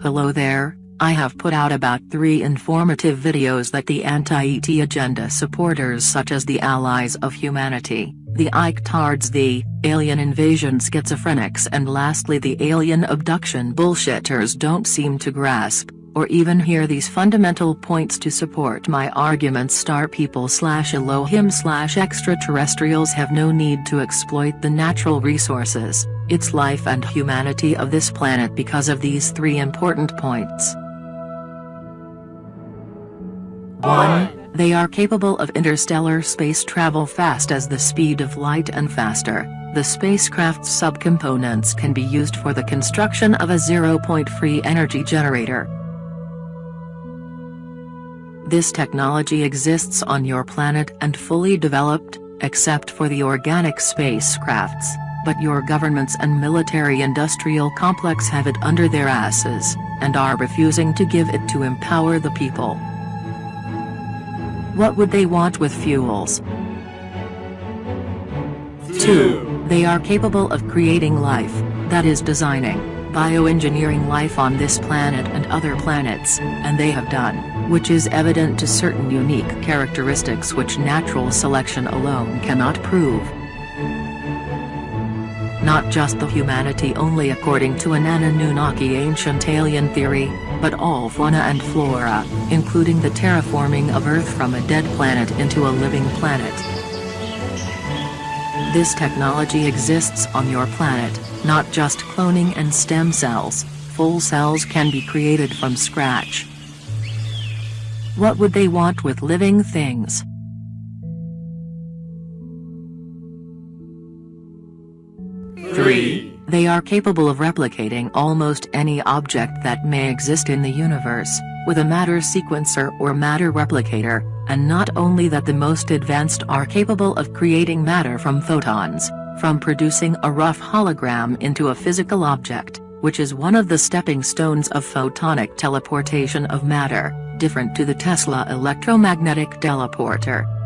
Hello there, I have put out about three informative videos that the anti-ET agenda supporters such as the Allies of Humanity, the ICTARDs the, alien invasion schizophrenics and lastly the alien abduction bullshitters don't seem to grasp, or even hear these fundamental points to support my arguments. Star people slash Elohim slash extraterrestrials have no need to exploit the natural resources, its life and humanity of this planet because of these three important points. 1. They are capable of interstellar space travel fast as the speed of light and faster. The spacecraft's subcomponents can be used for the construction of a zero-point free energy generator. This technology exists on your planet and fully developed, except for the organic spacecrafts, but your governments and military-industrial complex have it under their asses, and are refusing to give it to empower the people. What would they want with fuels? 2. They are capable of creating life, that is designing, bioengineering life on this planet and other planets, and they have done, which is evident to certain unique characteristics which natural selection alone cannot prove. Not just the humanity only according to an Anunnaki ancient alien theory, but all fauna and flora, including the terraforming of Earth from a dead planet into a living planet. This technology exists on your planet, not just cloning and stem cells, full cells can be created from scratch. What would they want with living things? Three. They are capable of replicating almost any object that may exist in the universe, with a matter sequencer or matter replicator, and not only that the most advanced are capable of creating matter from photons, from producing a rough hologram into a physical object, which is one of the stepping stones of photonic teleportation of matter, different to the Tesla electromagnetic teleporter.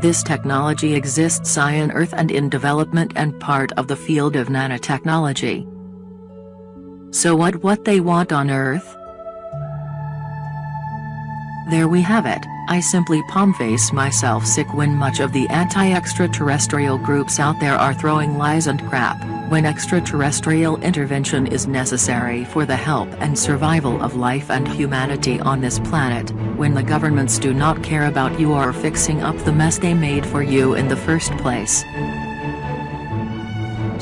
This technology exists on Earth and in development and part of the field of nanotechnology. So what what they want on Earth? There we have it, I simply palm-face myself sick when much of the anti-extraterrestrial groups out there are throwing lies and crap, when extraterrestrial intervention is necessary for the help and survival of life and humanity on this planet, when the governments do not care about you or fixing up the mess they made for you in the first place.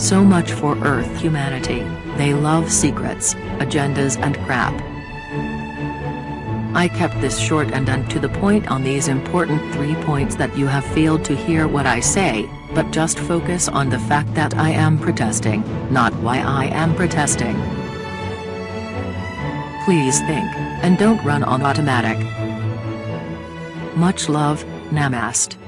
So much for Earth humanity, they love secrets, agendas and crap. I kept this short and to the point on these important three points that you have failed to hear what I say, but just focus on the fact that I am protesting, not why I am protesting. Please think, and don't run on automatic. Much love, Namaste.